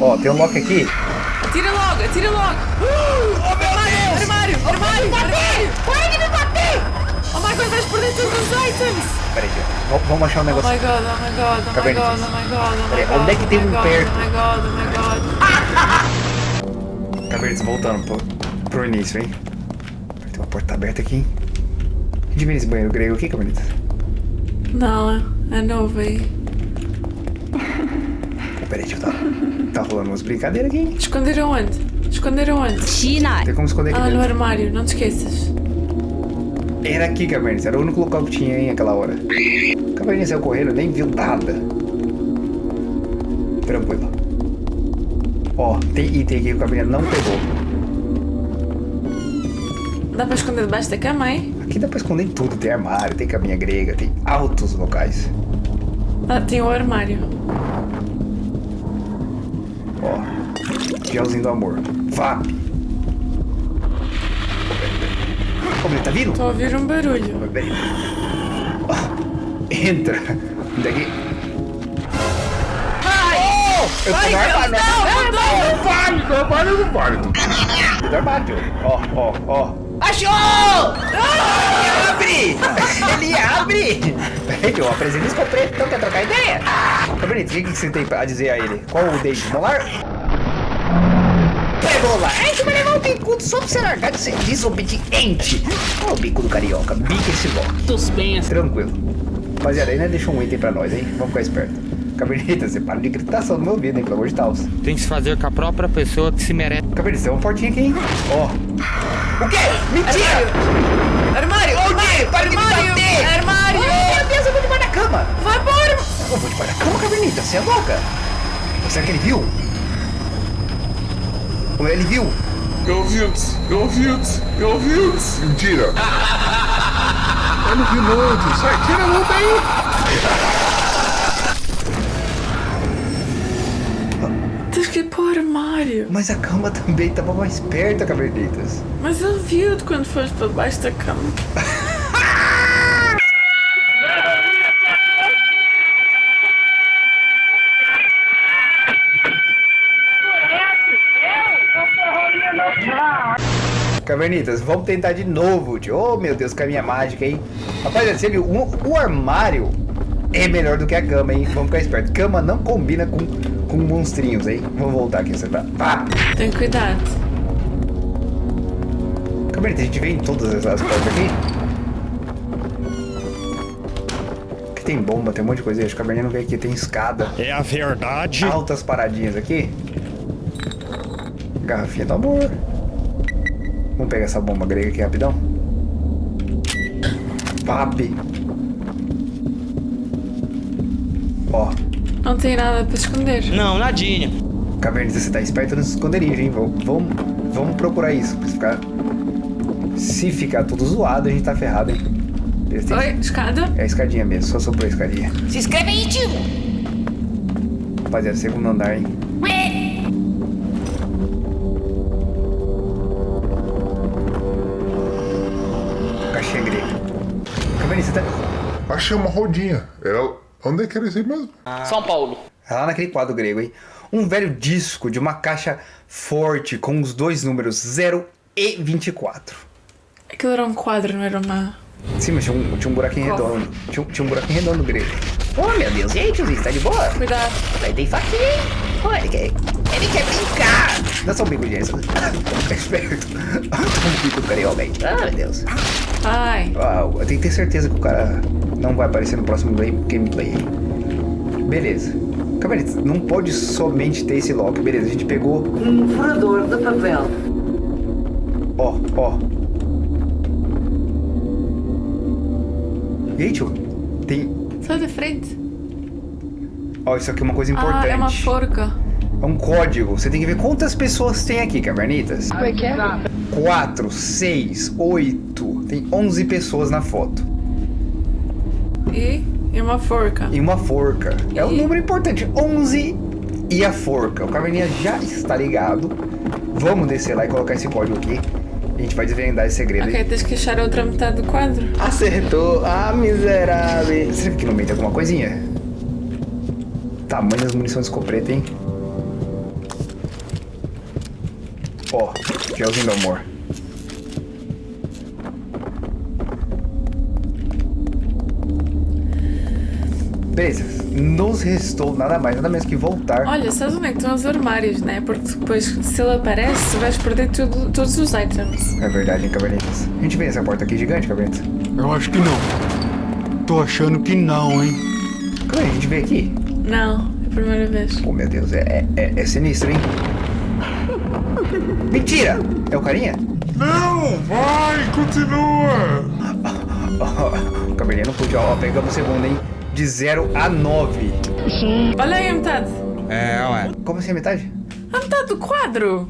Ó, tem um lock aqui. Atira logo, atira logo. Oh, meu Deus! Armário, armário, armário. Para de me bater. Oh my god, vais perder todos os items. Peraí, vamos, vamos achar um Oh negócio. my god, oh my god, oh my god, oh my god, oh my god. onde é que tem oh my um god, perto? Oh my god, oh my god. Cabernetas voltando pro, pro início, hein? Tem uma porta aberta aqui, hein? Vê esse banheiro grego aqui, Cabernetas? Não, é novo aí. Oh, peraí, deixa eu tá, tá rolando umas brincadeiras aqui? Esconderam onde? Esconderam onde? China. Tem como esconder aqui Ah, no dentro. armário, não te esqueças. Era aqui, Cabernetas. Era o único local que tinha, hein, aquela hora. Cabernetas saiu correndo, nem viu nada. Tranquilo. Ó, tem item aqui que o Cabernetas não pegou. Dá pra esconder debaixo da cama, hein? Aqui dá pra esconder tudo. Tem armário, tem caminha grega, tem altos locais. Ah, tem o armário. Ó, gelzinho do amor. VAP. Como ele tá vindo? Tô ouvir um barulho. Entra. Daqui. Ai! Eu tô no armário. Não, não, não! Não vale, não vale, não vale. Do armário. Ó, ó, ó. Achou! Abre! Ele abre! Peraí, eu apresento isso preto, então quer trocar ideia? Cabernet, o que, que você tem a dizer a ele? Qual o date? Molar? Pegou lá! A gente vai levar o bicudo só pra você largar de ser desobediente! Olha o bico do carioca, bica esse bloco. Suspense. Tranquilo. Rapaziada, aí né, deixou um item pra nós, hein? Vamos ficar esperto. Caberneta, você para de gritação no meu ouvido, hein? Pelo amor de Deus. Tem que se fazer com a própria pessoa que se merece. Caberneta, tem uma portinha aqui, hein? Ó. O quê? Mentira! Armário! Onde? Para de bater! Armário! Ai, meu Deus, eu vou debaixo da cama! Vai embora! Eu vou debaixo da cama, Caberneta, você é louca? Será que ele viu? Ou ele viu? Eu vi-te, eu vi-te, eu vi-te. Mentira. Eu não vi não. Sai, tira a luta aí. Armário. Mas a cama também tava mais perto, Cabernetas. Mas ele viu-te quando foste para debaixo da cama. Cavernitas, vamos tentar de novo, tio. Oh, meu Deus, caminha mágica, hein? Rapaziada, você viu? O, o armário é melhor do que a cama, hein? Vamos ficar esperto. Cama não combina com, com monstrinhos, hein? Vamos voltar aqui, você tá... Pá! Tem cuidado. Cavernitas, a gente vê em todas essas portas aqui. Aqui tem bomba, tem um monte de coisa. Acho que a Caverninha não vê aqui. Tem escada. É a verdade. Altas paradinhas aqui. Garrafinha do amor. Vamos pegar essa bomba grega aqui rapidão. Papi. Ó, Não tem nada para esconder. Não, nadinha. Cavernitas, você tá esperto nos esconderijos, hein? Vamos, vamos, vamos procurar isso. pra ficar... Se ficar tudo zoado, a gente tá ferrado, hein? Tem- Oi, escada? É a escadinha mesmo, só sobrou a escadinha. Se inscreve aí, tio. Rapaziada, segundo andar, hein? Caixinha grega. Caverninha, você tá... Achei uma rodinha. Era... Onde é que era isso aí mesmo? São Paulo. É lá naquele quadro grego, hein? Um velho disco de uma caixa forte com os dois números 0 e 24. Aquilo era um quadro, não era uma. Sim, mas tinha um, tinha um buraquinho Qual? redondo. Tinha, um- tinha um buraquinho redondo grego. Oh, meu Deus. E aí, tiozinho, tá de boa? Cuidado. Vai ter faquinha, hein? Ele quer... Ele quer brincar! Dá só um bico de essa. Fica esperto. um bico aí. Ah, meu Deus. Ai. Uau, eu tenho que ter certeza que o cara não vai aparecer no próximo game- gameplay. Beleza. Cabernet, não pode somente ter esse lock. Beleza, a gente pegou. Um furador de papel. Ó, ó. E aí, tio? Tem. Sai da frente. Ó, isso aqui é uma coisa importante. Ah, é uma forca. É um código. Você tem que ver quantas pessoas tem aqui, Cavernitas. Como é que é? 4, 6, 8. Tem 11 pessoas na foto. E, e uma forca. E uma forca. É um E? número importante. 11 e a forca. O Caverninha já está ligado. Vamos descer lá e colocar esse código aqui. A gente vai desvendar esse segredo. Ok, tens que achar a outra metade do quadro. Acertou. Ah, miserável. Será que aqui no meio tem alguma coisinha? Tamanho das munições de escopeta, hein? Ó, gelzinho do amor. Beleza, nos restou nada mais, nada menos que voltar. Olha, sabes onde é que estão os armários, né? Porque depois, se ele aparece, vais perder tudo, todos os items. É verdade, hein, Cabernetas? A gente vê essa porta aqui gigante, Cabernetas? Eu acho que não. Tô achando que não, hein? Como é que a gente vê aqui? Não, é a primeira vez. Oh, meu Deus, é, é, é sinistro, hein? Mentira! É o carinha? Não! Vai, continua! Oh, Cabernet não pude, ó, pegamos o segundo, hein? De 0 a 9. Olha aí a metade. É, ué. Como assim a metade? A metade do quadro.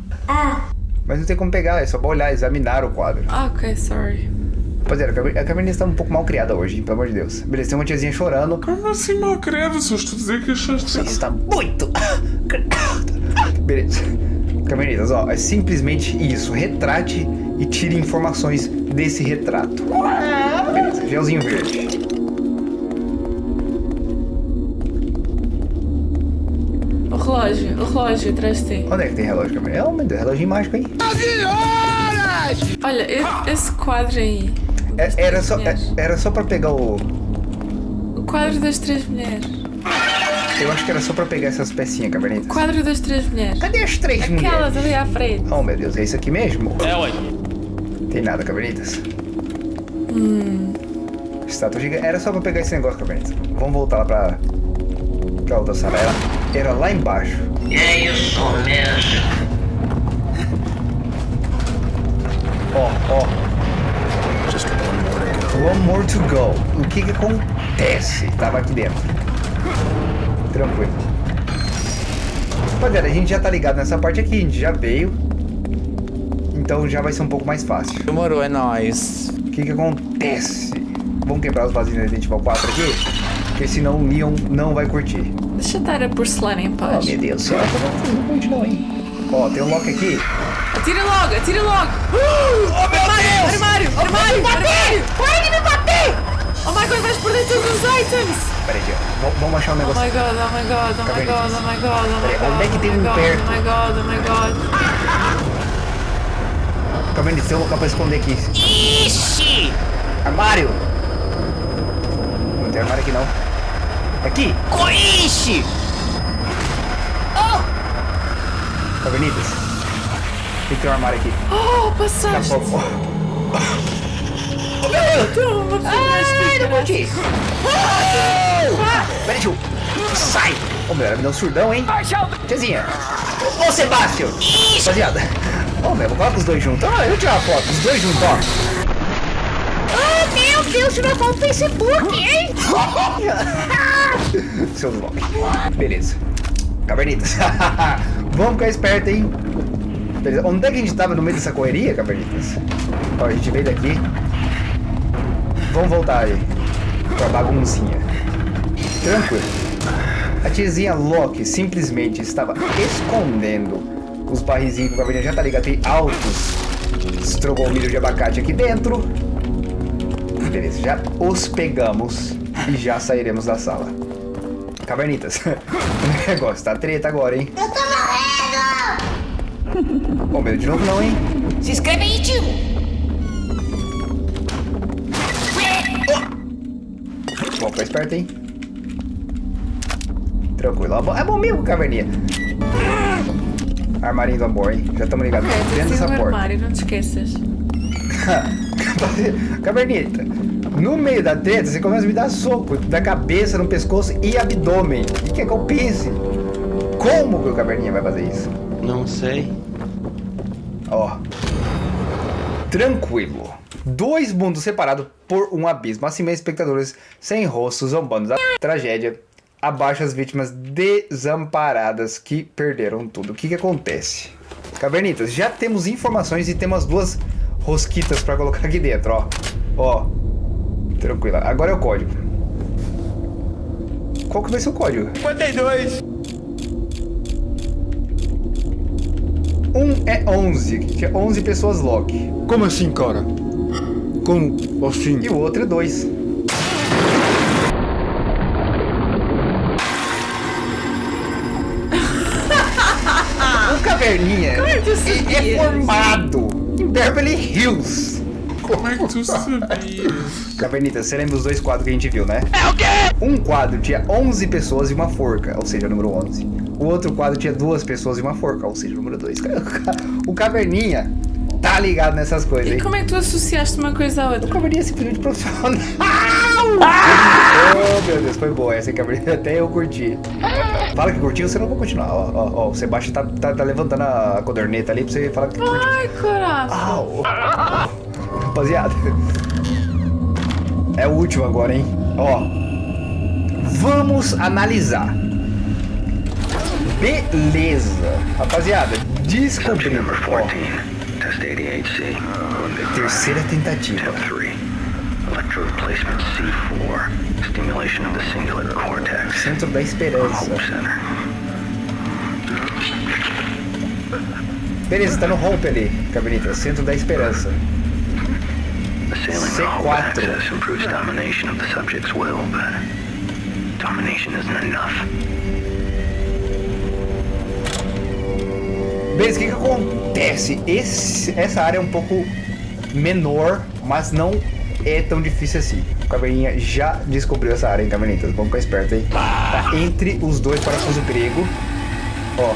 Mas não tem como pegar, é só pra olhar, examinar o quadro. Ah, ok, sorry. Rapaziada, a a Cabernet está um pouco mal criada hoje, hein, pelo amor de Deus. Beleza, tem uma tiazinha chorando. Como assim, mal credo? Se eu estou dizer que achaste... Você está muito. Beleza. Cabernetas, ó, é simplesmente isso. Retrate e tire informações desse retrato. Beleza, gelzinho verde. O relógio, o relógio atrás de ti. Onde é que tem relógio, Cabernet? Oh, meu Deus, relógio mágico, hein? Olha, e- esse quadro aí. É- era, só, é- mulheres. era só pra pegar o. O quadro das três mulheres. Eu acho que era só pra pegar essas pecinhas, Cabernetas. Quadro das três mulheres. Cadê as três Aquelas mulheres? ali à frente. Oh, meu Deus, é isso aqui mesmo? É, ué. Tem nada, Cabernetas. Hum. Estátua gigante. Era só pra pegar esse negócio, Cabernetas. Vamos voltar lá pra. pra outra sala. Era, era lá embaixo. É isso mesmo. One more to go. O que que acontece? Tava aqui dentro. Tranquilo. Rapaziada, a gente já tá ligado nessa parte aqui. A gente já veio. Então já vai ser um pouco mais fácil. Demorou, é nóis. O que que acontece? Vamos quebrar os vasinhos da Resident Evil 4 aqui? Porque senão o Leon não vai curtir. Deixa eu dar a porcelana em Oh, paz. meu Deus do céu. Não curte não, hein? Ó, tem um lock aqui. Atira logo, atira logo. Uh, armário, armário, armário, armário. Para de me bater! Oh my god, vais perder todos os items. Pera aí, ó. V- vamos achar um Oh negócio. my god, oh my god, oh my god, oh my god, oh my Peraí, god. onde é que tem oh my um perto? Oh my god, oh my god. Calma aí, tem um local pra esconder aqui. Ixi! Armário! Não tem armário aqui não. Aqui! Coixe! Cavernitas. Tem que ter um armário aqui. Oh, Daqui a passaste. pouco. Toma, Ai, não curti! Peraí, tio. Sai! Ô, meu, ela me deu um surdão, hein? Tiazinha. Ô, Sebastião. Rapaziada. Ô, meu, coloca os dois juntos. Ah, eu vou tirar a foto. Os dois juntos, ó. Oh, meu Deus, tirou com o Facebook, hein? Seus lock. Beleza. Cavernitas. Vamos ficar esperto, hein? Beleza. Onde é que a gente tava no meio dessa correria, Cavernitas? Ó, a gente veio daqui. Vamos voltar aí. Pra baguncinha. Tranquilo. A tiazinha Loki simplesmente estava escondendo os barrizinhos que o Caverninha já tá ligado. Tem altos estrogomilos de abacate aqui dentro. Beleza, já os pegamos e já sairemos da sala. Cavernitas, o negócio tá treta agora, hein? Eu tô Ô, meu, de novo não, hein? Se inscreve aí, tio! Bom, fica esperto, hein? Tranquilo. É bom- É bom mesmo, Caverninha. Armarinho do amor, hein? Já estamos ligados Ok, dentro dessa porta. armário, não te esqueças. Cavernita, no meio da treta, você começa a me dar soco da cabeça, no pescoço e abdômen. O que quer que eu pense? Como que o Caverninha vai fazer isso? Não sei. Ó. Tranquilo. Dois mundos separados por um abismo. Assim mesmo, espectadores sem rosto, zombando da tragédia. Abaixo as vítimas desamparadas que perderam tudo. O que que acontece? Cavernitas, já temos informações e temos duas rosquitas pra colocar aqui dentro, ó. Ó. Tranquilo. Agora é o código. Qual que vai ser o código? 52. Um é 11, que é 11 pessoas lock. Como assim, cara? Como assim? E o outro é 2. o caverninha Como é é, é formado em Beverly Hills. Como é que tu sabia? Cavernita, você lembra os dois quadros que a gente viu, né? É o quê? Um quadro tinha 11 pessoas e uma forca, ou seja, número 11. O outro quadro tinha duas pessoas e uma forca, ou seja, número 2. O Caverninha tá ligado nessas coisas, E hein? como é que tu associaste uma coisa à outra? O Caverninha é simplesmente profissional. Oh, meu Deus, foi boa essa, hein, Caverninha. Até eu curti. Fala que curtiu, você não vai continuar. Ó, ó, ó, o Sebastião tá, tá, tá levantando a codorneta ali pra você falar que curtiu. Ai, coração. Au. Rapaziada. É o último agora, hein? Ó. Vamos analisar. Beleza. Rapaziada, descobrimos. Ó, Test 88C. terceira tentativa. 3. Electrode placement C4. Stimulation of the cingulate cortex. Centro da Esperança. Beleza, tá no Hope ali, Cabinita. Centro da Esperança. The C4. hope access improves domination of the subject's will, but domination isn't enough. Beleza, o que que acontece? Esse, essa área é um pouco menor, mas não é tão difícil assim. O Caverninha já descobriu essa área, hein, Cavernitas? Vamos ficar esperto aí. Tá entre os dois parafusos grego. Ó,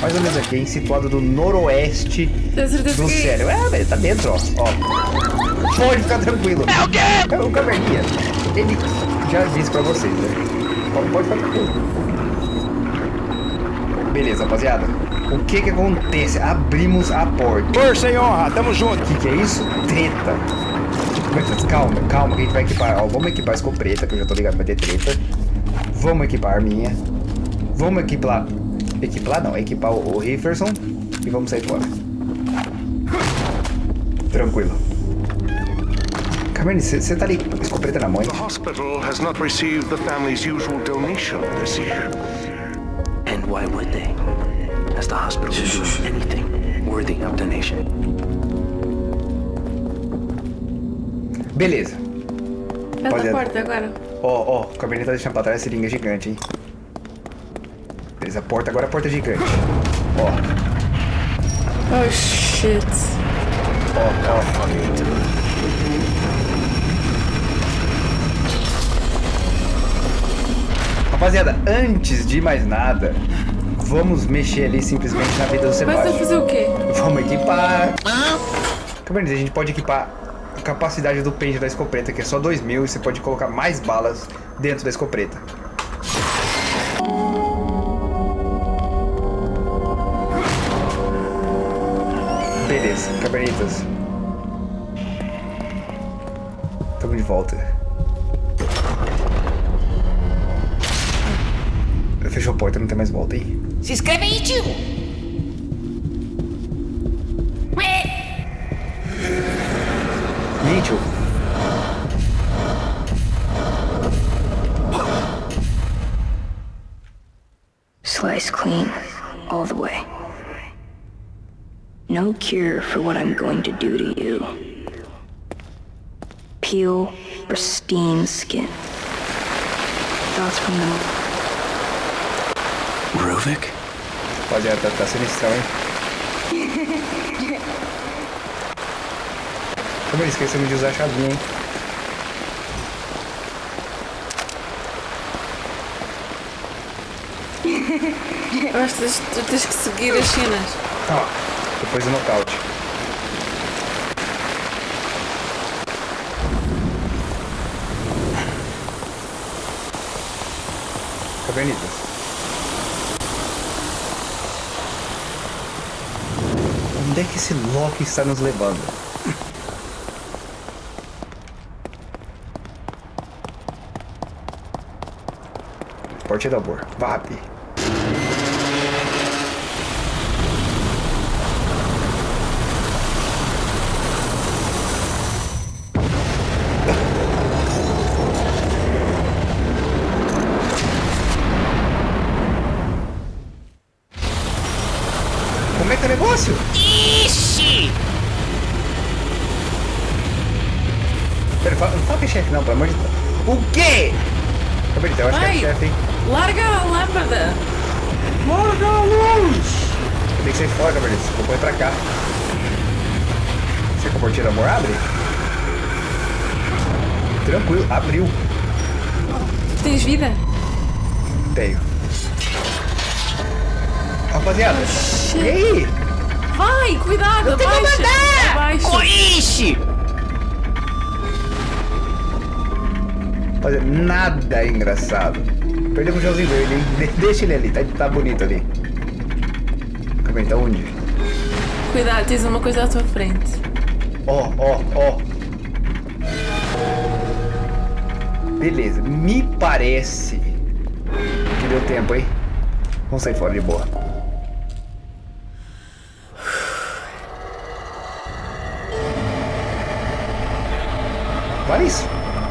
mais ou menos aqui, hein? Situado do noroeste do que cérebro. É, velho, tá dentro, ó. ó. Pode ficar tranquilo. É o quê? O Caverninha, ele já disse pra vocês, né? Pode, pode ficar tranquilo. Beleza, rapaziada. O que que acontece? Abrimos a porta. Força e honra, tamo junto. O que que é isso? Treta. Mas, Calma, calma, que a gente vai equipar. Ó, vamos equipar a escopeta, que eu já tô ligado vai ter treta. Vamos equipar a arminha. Vamos equipar... Equipar não, equipar o, o Rifferson. E vamos sair fora. Tranquilo. Carmine, você tá ali com a escopeta na mão, hein? The hospital has not received the family's usual donation this year. And why would they? Has the hospital been anything worthy of donation? Beleza. Pela Olha- porta agora. Ó, ó, o Cabernet tá deixando pra trás a seringa gigante, hein? Beleza, a porta agora é a porta gigante. Ó, Oh shit. ó, ó. Rapaziada, antes de mais nada, vamos mexer ali simplesmente na vida do Mas a Sebastião. fazer o quê? Vamos equipar. Cabernet, a gente pode equipar a capacidade do pente da escopeta, que é só 2 mil, e você pode colocar mais balas dentro da escopeta. Beleza, cabernetas. Tamo de volta. Fechou a porta, não tem mais volta, hein? Se inscreve aí, tio. Ué, Mitchell. Slice clean, all the way. No cure for what I'm going to do to you. Peel pristine skin. Thoughts from the Ruvik? Rapaziada, tá, tá sinistrão, hein? Como ele esqueceu de usar a chavinha, hein? Eu acho que tens- tu tens que seguir as cenas. Ó, depois do nocaute. Cavernitas. Onde é que esse Loki está nos levando? Porte da Bor. VAP. Eu? Larga a lâmpada. Larga a luz! Tem que sair fora, Cabernet. Vou correr pra cá. Será que a portinha do amor abre? Tranquilo, abriu. Tens vida? Tenho. Rapaziada, e aí? Vai, cuidado, tenho abaixa. que mandar! Abaixa. Rapaziada, nada engraçado. Perdemos o Joãozinho Verde, hein? De- Deixa ele ali, tá, tá bonito ali. Cabernet, tá onde? Cuidado, tens uma coisa à tua frente. Ó, ó, ó. Beleza, me parece que deu tempo, hein? Vamos sair fora de boa. Vale isso.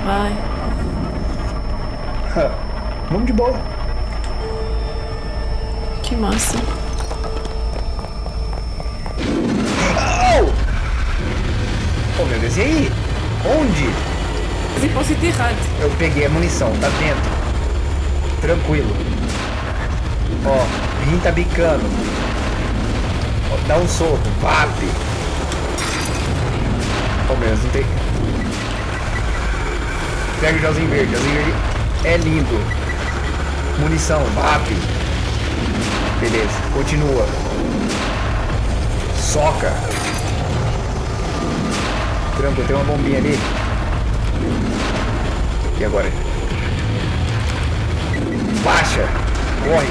Vai. Vamos de boa. Que massa. Oh! Oh meu Deus, e aí? Onde? O sítio errado. Eu peguei a munição, tá dentro. Tranquilo. Ó, Rim tá bicando. Ó, dá um soco, vape. Ó, meu Deus, não tem. Pega o gelzinho verde, gelzinho verde é lindo. Munição, vape. Beleza, continua. Soca. Tranquilo, tem uma bombinha ali. E agora? Baixa! Corre!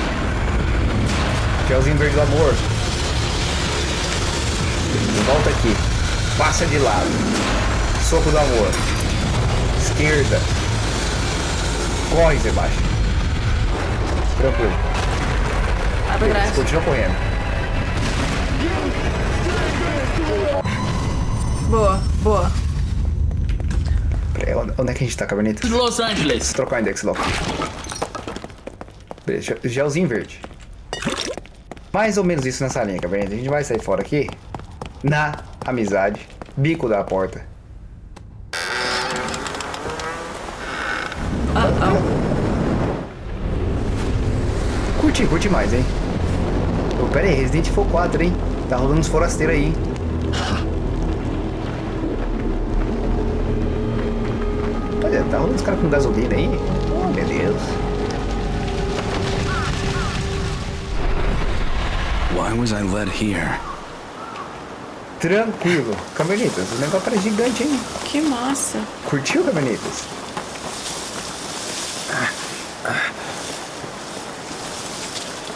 Gelzinho verde do amor. Volta aqui. Passa de lado. Soco do amor. Esquerda. Corre, Sebastião. Tranquilo. Para trás. Continua correndo. Boa, boa. Peraí, onde onde é que a gente tá, Caberneta? Los Angeles. Vou trocar o index logo. Beleza, gel- gelzinho verde. Mais ou menos isso nessa linha, Caberneta. A gente vai sair fora aqui. Na amizade. Bico da porta. Curti, curti mais, hein? Ô, pera aí, Resident Evil 4, hein? Tá rolando uns forasteiros aí, hein? Olha, tá rolando os caras com gasolina aí. Oh, meu Deus. Why was I led here? Tranquilo. Cabernetas, o negócio era gigante, hein? Que massa. Curtiu, Cabernetas?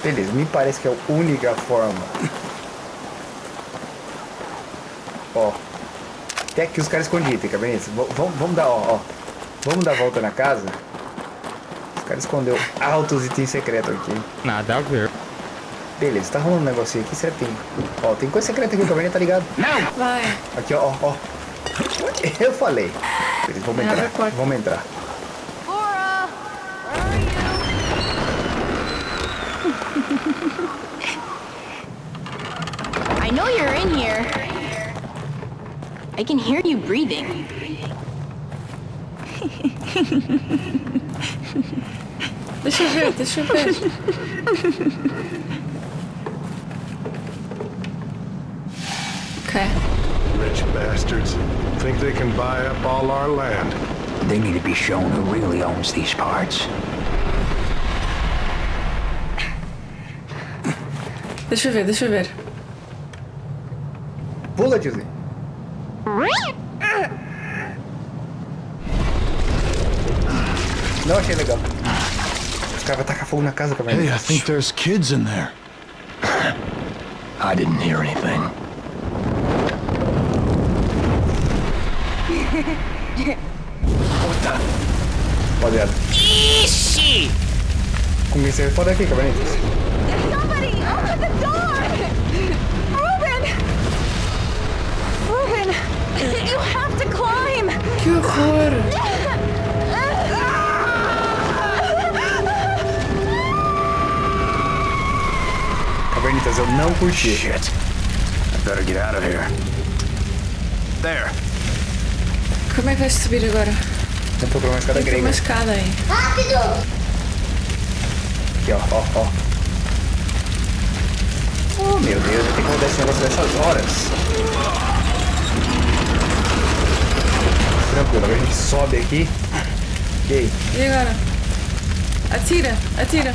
Beleza, me parece que é a única forma. Ó. Até aqui os caras escondidos, Cabernetas. V vamos, vamos dar, ó, ó. Vamos dar a volta na casa. Os caras escondeu altos itens secretos aqui. Nada a ver. Beleza, tá rolando um negocinho aqui, será que tem? Ó, tem coisa secreta aqui, o Cabernet tá ligado? Vai. Aqui, ó, ó. Eu falei. Beleza, vamos entrar. Vamos entrar. I can hear you breathing. this eu ver, deixa eu ver. Ok. Rich bastards. Think they can buy up all our land. They need to be shown who really owns these parts. Deixa eu ver, deixa eu ver. Pula, tiozinho. Não achei legal. Os caras vão tacar fogo na casa, Cabernet. Hey, I think there's kids in there. I didn't hear anything. Rapaziada. Ixi! Comecei fora daqui, Cabernet. Somebody, open the door! Ruben! You have to climb! Que horror! Cabernetas, eu não curti. Shit. I better get out of here. There. Como é que vais subir agora? Vamos procurar uma escada Tem grega. uma escada aí. Rápido! Aqui, ó, ó, ó. Oh meu Deus, eu tenho que rodar esse negócio dessas horas. Tranquilo, agora a gente sobe aqui. Ok. E agora? Atira, atira.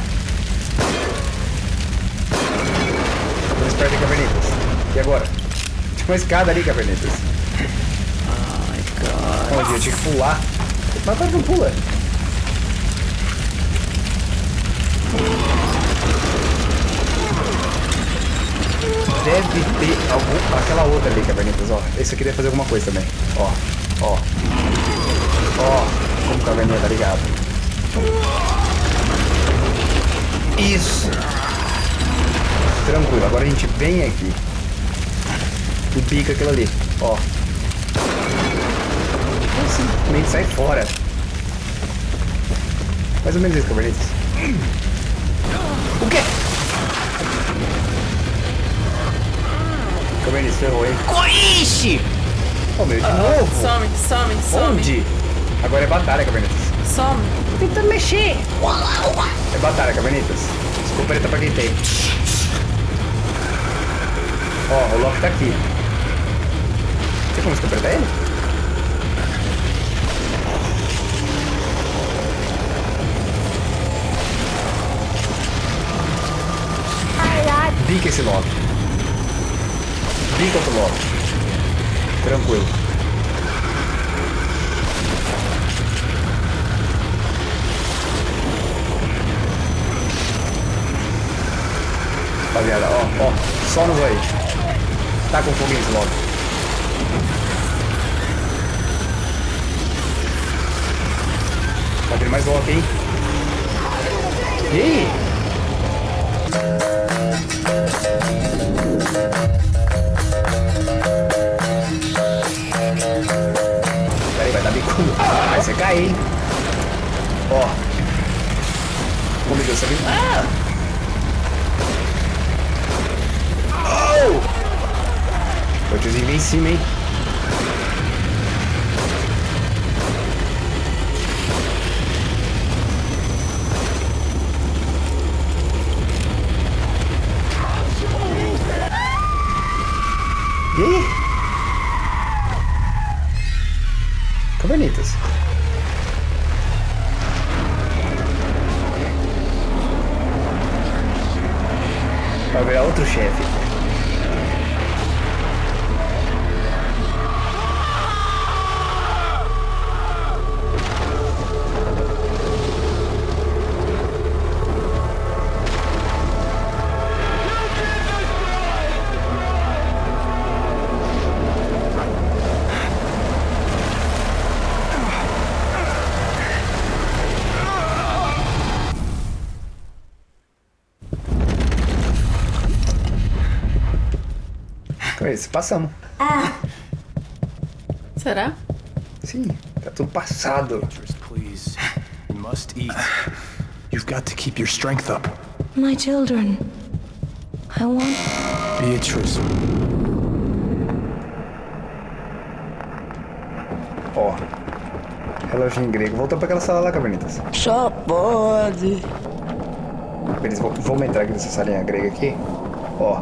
Vamos perto de Cavernitas. E agora? Tinha uma escada ali, Cavernitas. Ai, cara. Onde? Eu tinha que pular. Mas agora não pula. Deve ter algum... Aquela outra ali, Cavernitas, ó. Esse aqui deve fazer alguma coisa também. Ó, ó. Ó, como Caverninha tá ligado. Isso. Tranquilo, agora a gente vem aqui. E pica aquilo ali, ó. Ou simplesmente sai fora. Mais ou menos isso, Cavernitas. O quê? Cavernitas, ferrou, hein? Coiche! Oh, meu, de novo? Some, some, some. Onde? Agora é batalha, Cavernitas. Some. Tô tentando mexer. É batalha, Cavernitas. Escopeta pra quem tem. Ó, o Loki tá aqui. Tem como escopetar ele? Bica esse Loki. Bica outro Loki. Tranquilo. Rapaziada, ó, ó, só nos aí. Tá com esse Loki. Tá vindo mais Loki, hein? Aí? Peraí, vai dar bicudo. Vai você cair, hein? Ó. Meu Deus, você viu? Ah! Em cima, hein? E? Cavernitas. Vai virar outro chefe. Passamos. Será? Sim, tá tudo passado. Beatrice, please. You must eat. You've got to keep your strength up. My children. I want. Beatrice. Ó. Reloginho grego. Voltou pra aquela sala lá, Cavernitas. Só pode. Eles vão, vamos entrar aqui nessa salinha grega aqui. Ó.